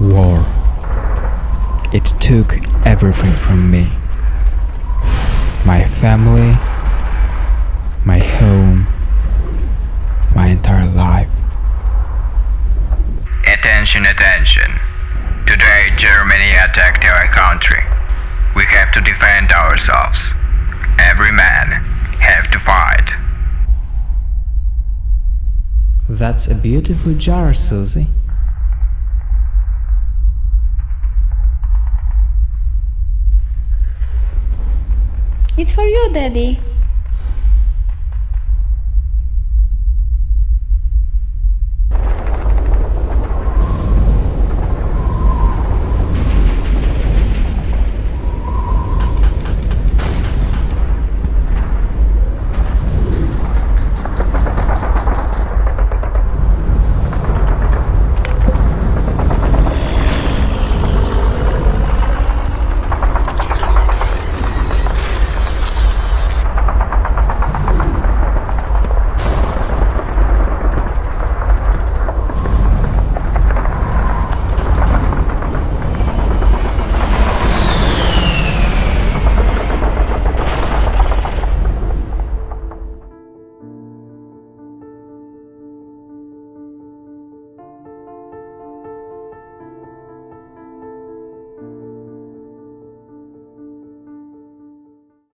war. It took everything from me. My family, my home, my entire life. Attention, attention. Today Germany attacked our country. We have to defend ourselves. Every man have to fight. That's a beautiful jar, Susie. It's for you, Daddy.